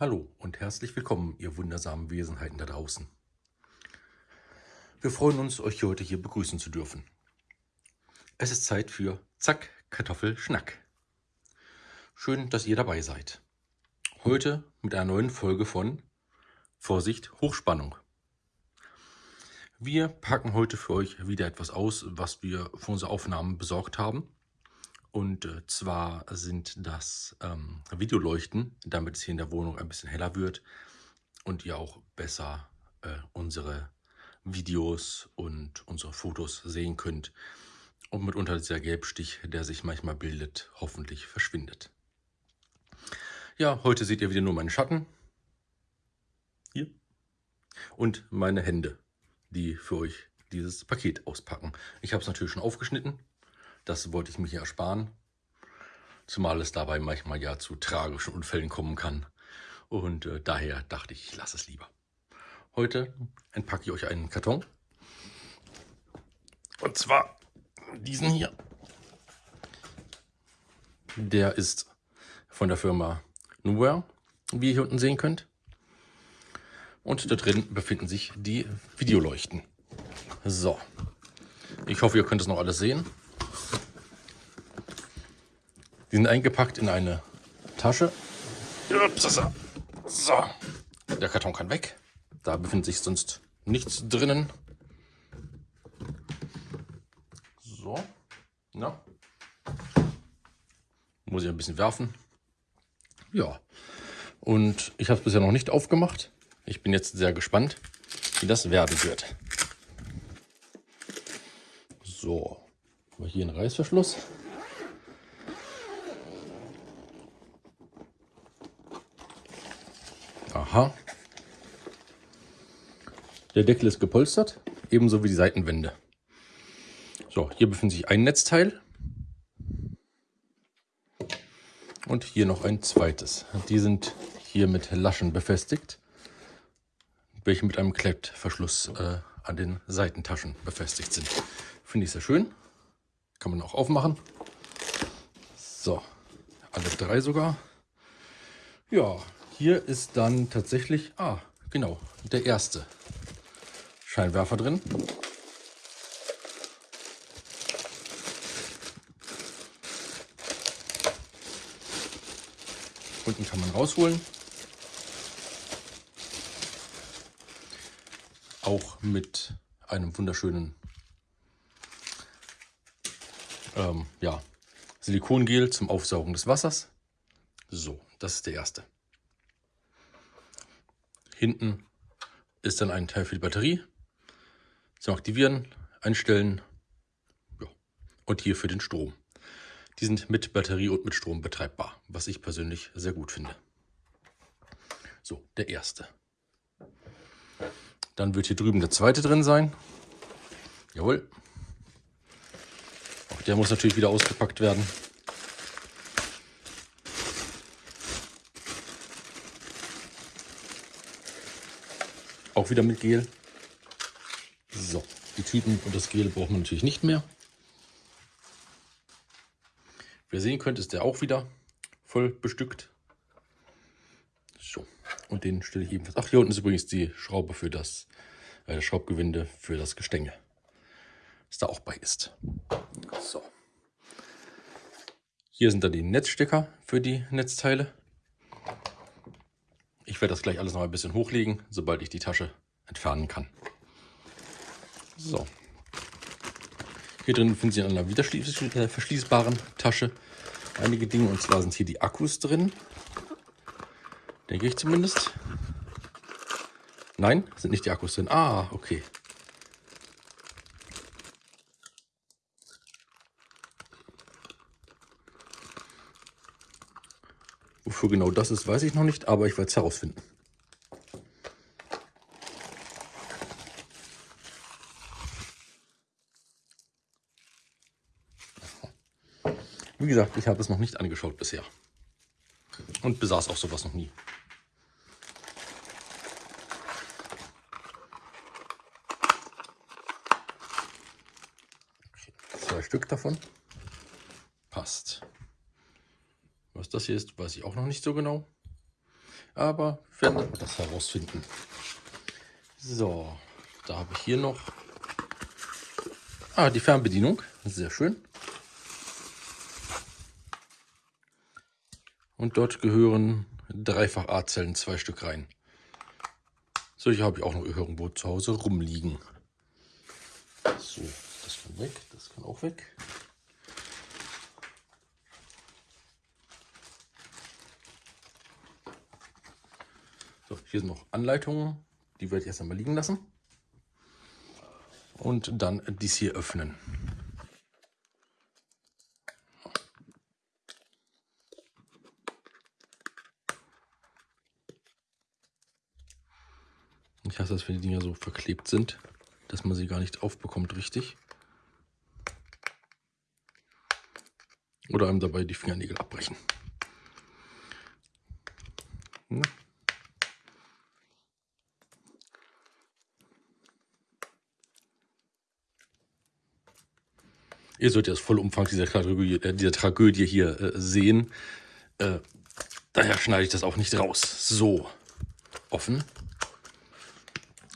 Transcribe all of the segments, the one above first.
Hallo und herzlich willkommen, ihr wundersamen Wesenheiten da draußen. Wir freuen uns, euch heute hier begrüßen zu dürfen. Es ist Zeit für Zack, Kartoffel, Schnack. Schön, dass ihr dabei seid. Heute mit einer neuen Folge von Vorsicht, Hochspannung. Wir packen heute für euch wieder etwas aus, was wir für unsere Aufnahmen besorgt haben. Und äh, zwar sind das ähm, Videoleuchten, damit es hier in der Wohnung ein bisschen heller wird und ihr auch besser äh, unsere Videos und unsere Fotos sehen könnt. Und mitunter dieser Gelbstich, der sich manchmal bildet, hoffentlich verschwindet. Ja, heute seht ihr wieder nur meinen Schatten. Hier. Und meine Hände, die für euch dieses Paket auspacken. Ich habe es natürlich schon aufgeschnitten. Das wollte ich hier ersparen. Zumal es dabei manchmal ja zu tragischen Unfällen kommen kann. Und äh, daher dachte ich, ich lasse es lieber. Heute entpacke ich euch einen Karton. Und zwar diesen hier. Der ist von der Firma Nowhere, wie ihr hier unten sehen könnt. Und da drin befinden sich die Videoleuchten. So, ich hoffe, ihr könnt es noch alles sehen. Die sind eingepackt in eine Tasche. So, der Karton kann weg. Da befindet sich sonst nichts drinnen. So, na. Muss ich ein bisschen werfen. Ja, und ich habe es bisher noch nicht aufgemacht. Ich bin jetzt sehr gespannt, wie das werden wird. So, hier ein Reißverschluss. Aha. Der Deckel ist gepolstert, ebenso wie die Seitenwände. So, hier befindet sich ein Netzteil. Und hier noch ein zweites. Die sind hier mit Laschen befestigt, welche mit einem Klettverschluss äh, an den Seitentaschen befestigt sind. Finde ich sehr schön. Kann man auch aufmachen. So, alle drei sogar. Ja, hier ist dann tatsächlich, ah, genau, der erste Scheinwerfer drin. Unten kann man rausholen. Auch mit einem wunderschönen ähm, ja, Silikongel zum Aufsaugen des Wassers. So, das ist der erste. Hinten ist dann ein Teil für die Batterie. Zum Aktivieren, Einstellen ja. und hier für den Strom. Die sind mit Batterie und mit Strom betreibbar, was ich persönlich sehr gut finde. So, der erste. Dann wird hier drüben der zweite drin sein. Jawohl. Auch der muss natürlich wieder ausgepackt werden. Auch wieder mit Gel. So, die Tüten und das Gel braucht man natürlich nicht mehr. Wie ihr sehen könnt, ist der auch wieder voll bestückt. So, und den stelle ich ebenfalls. Ach, hier unten ist übrigens die Schraube für das, äh, Schraubgewinde für das Gestänge, das da auch bei ist. So. Hier sind dann die Netzstecker für die Netzteile. Ich werde das gleich alles noch ein bisschen hochlegen, sobald ich die Tasche entfernen kann. So. Hier drin finden Sie in einer wieder verschließbaren Tasche einige Dinge. Und zwar sind hier die Akkus drin. Denke ich zumindest. Nein, sind nicht die Akkus drin. Ah, okay. Wofür genau das ist, weiß ich noch nicht, aber ich werde es herausfinden. Wie gesagt, ich habe es noch nicht angeschaut bisher. Und besaß auch sowas noch nie. Zwei Stück davon. Passt. Was das hier ist, weiß ich auch noch nicht so genau. Aber wir werden das herausfinden. So, da habe ich hier noch ah, die Fernbedienung. Sehr schön. Und dort gehören dreifach A-Zellen, zwei Stück rein. Solche habe ich auch noch irgendwo zu Hause rumliegen. So, das kann weg, das kann auch weg. Hier sind noch Anleitungen, die werde ich erst einmal liegen lassen. Und dann dies hier öffnen. Ich hasse das, wenn die Dinger so verklebt sind, dass man sie gar nicht aufbekommt richtig. Oder einem dabei die Fingernägel abbrechen. Ja. Ihr sollt ja das Vollumfang dieser Tragödie, äh, dieser Tragödie hier äh, sehen. Äh, daher schneide ich das auch nicht raus. So, offen.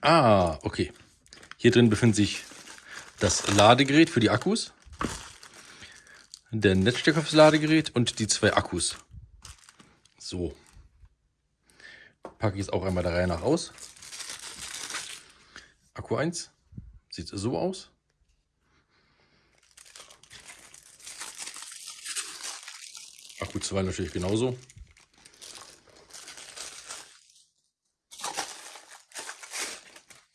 Ah, okay. Hier drin befindet sich das Ladegerät für die Akkus, der Netzstecker fürs Ladegerät und die zwei Akkus. So. Packe ich es auch einmal der Reihe nach aus. Akku 1 sieht so aus. Akku 2 natürlich genauso.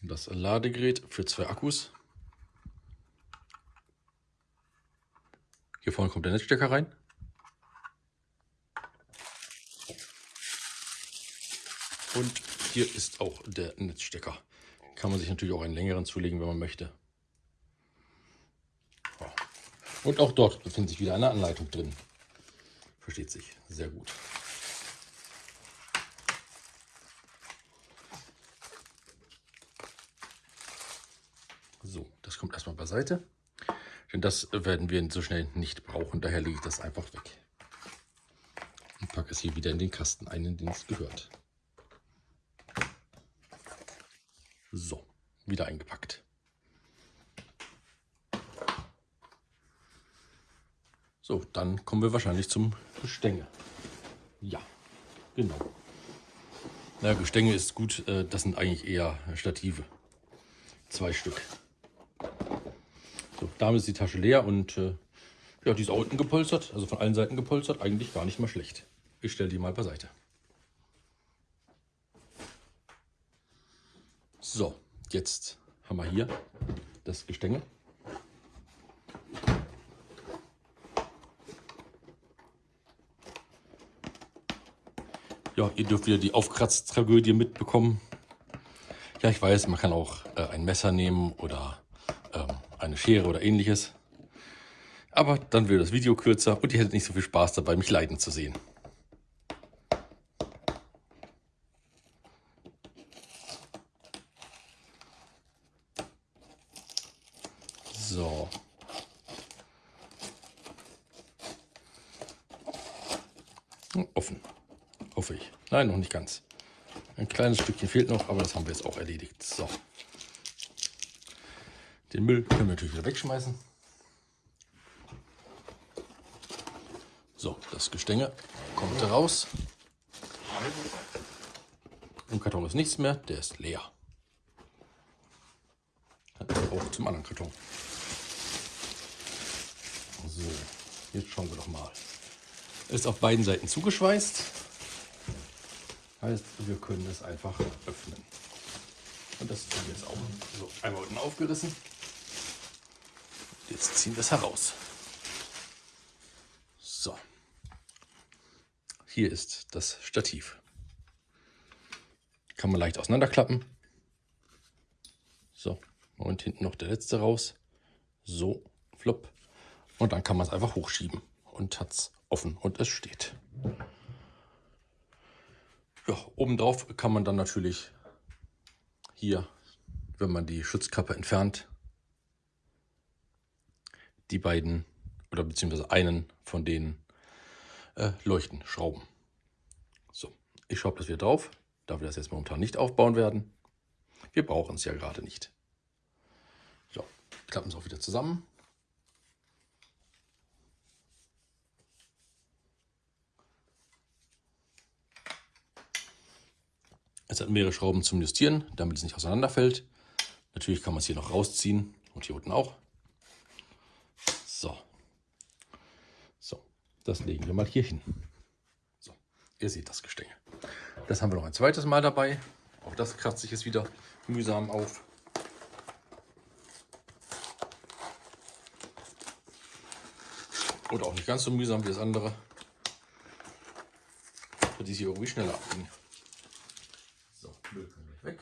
Das Ladegerät für zwei Akkus. Hier vorne kommt der Netzstecker rein. Und hier ist auch der Netzstecker. Kann man sich natürlich auch einen längeren zulegen, wenn man möchte. Und auch dort befindet sich wieder eine Anleitung drin. Versteht sich sehr gut. So, das kommt erstmal beiseite. Denn das werden wir so schnell nicht brauchen. Daher lege ich das einfach weg. Und packe es hier wieder in den Kasten ein, in den es gehört. So, wieder eingepackt. So, dann kommen wir wahrscheinlich zum Gestänge. Ja, genau. Na, Gestänge ist gut, äh, das sind eigentlich eher Stative. Zwei Stück. So, damit ist die Tasche leer und äh, ja, die ist auch unten gepolstert, also von allen Seiten gepolstert, eigentlich gar nicht mal schlecht. Ich stelle die mal beiseite. So, jetzt haben wir hier das Gestänge. Ja, ihr dürft wieder die Aufkratztragödie mitbekommen. Ja, ich weiß, man kann auch äh, ein Messer nehmen oder ähm, eine Schere oder ähnliches. Aber dann wird das Video kürzer und ihr hättet nicht so viel Spaß dabei, mich leiden zu sehen. So. Offen. Hoffe ich. Nein, noch nicht ganz. Ein kleines Stückchen fehlt noch, aber das haben wir jetzt auch erledigt. So. Den Müll können wir natürlich wieder wegschmeißen. So, das Gestänge kommt raus. Im Karton ist nichts mehr, der ist leer. Auch zum anderen Karton. So, jetzt schauen wir doch mal. Ist auf beiden Seiten zugeschweißt. Heißt, wir können es einfach öffnen. Und das wir jetzt auch. So, einmal unten aufgerissen. Jetzt ziehen wir es heraus. So. Hier ist das Stativ. Kann man leicht auseinanderklappen. So. Und hinten noch der letzte raus. So. Flop. Und dann kann man es einfach hochschieben. Und hat es offen und es steht. Ja, obendrauf kann man dann natürlich hier, wenn man die Schutzkappe entfernt, die beiden oder beziehungsweise einen von den äh, Leuchten schrauben. So, Ich schraube das wieder drauf, da wir das jetzt momentan nicht aufbauen werden. Wir brauchen es ja gerade nicht. So, klappen es auch wieder zusammen. Es hat mehrere Schrauben zum Justieren, damit es nicht auseinanderfällt. Natürlich kann man es hier noch rausziehen und hier unten auch. So. So, das legen wir mal hier hin. So, ihr seht das Gestänge. Das haben wir noch ein zweites Mal dabei. Auch das kratzt sich jetzt wieder mühsam auf. Oder auch nicht ganz so mühsam wie das andere. Die sich irgendwie schneller abgehen. So, Müll können wir weg.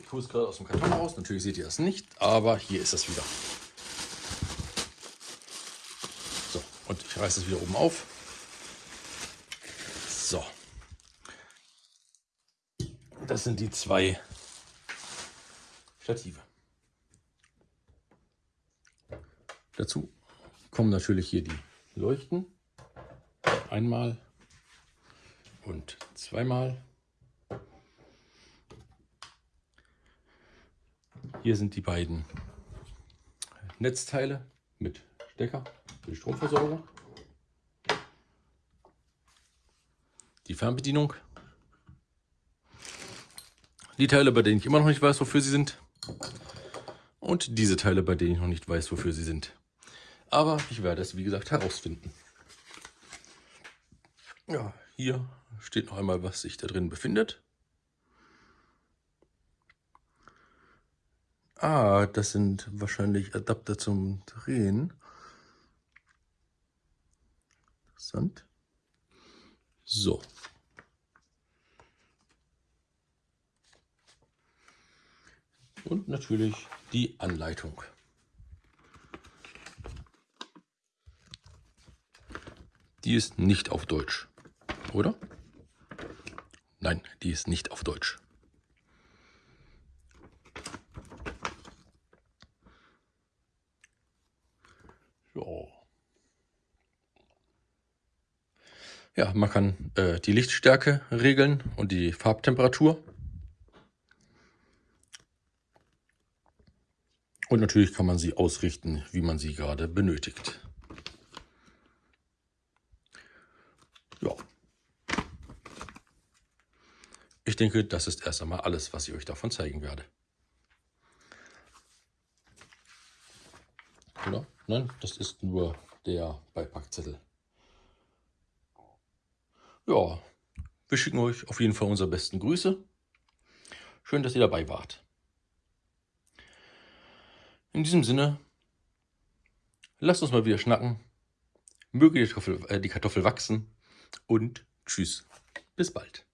Ich hole es gerade aus dem Karton raus. Natürlich seht ihr das nicht, aber hier ist es wieder. So, und ich reiße es wieder oben auf. So. Das sind die zwei Stative. Dazu kommen natürlich hier die Leuchten. Einmal und zweimal. Hier sind die beiden Netzteile mit Stecker für die Stromversorgung. Die Fernbedienung. Die Teile, bei denen ich immer noch nicht weiß, wofür sie sind. Und diese Teile, bei denen ich noch nicht weiß, wofür sie sind. Aber ich werde es, wie gesagt, herausfinden. Ja, hier steht noch einmal, was sich da drin befindet. Ah, das sind wahrscheinlich Adapter zum Drehen. Interessant. So. Und natürlich die Anleitung. Die ist nicht auf Deutsch, oder? Nein, die ist nicht auf Deutsch. So. Ja, man kann äh, die Lichtstärke regeln und die Farbtemperatur. Und natürlich kann man sie ausrichten, wie man sie gerade benötigt. Ja. Ich denke, das ist erst einmal alles, was ich euch davon zeigen werde. Oder? Nein, das ist nur der Beipackzettel. Ja, wir schicken euch auf jeden Fall unsere besten Grüße. Schön, dass ihr dabei wart. In diesem Sinne, lasst uns mal wieder schnacken. Möge die Kartoffel, äh, die Kartoffel wachsen und tschüss. Bis bald.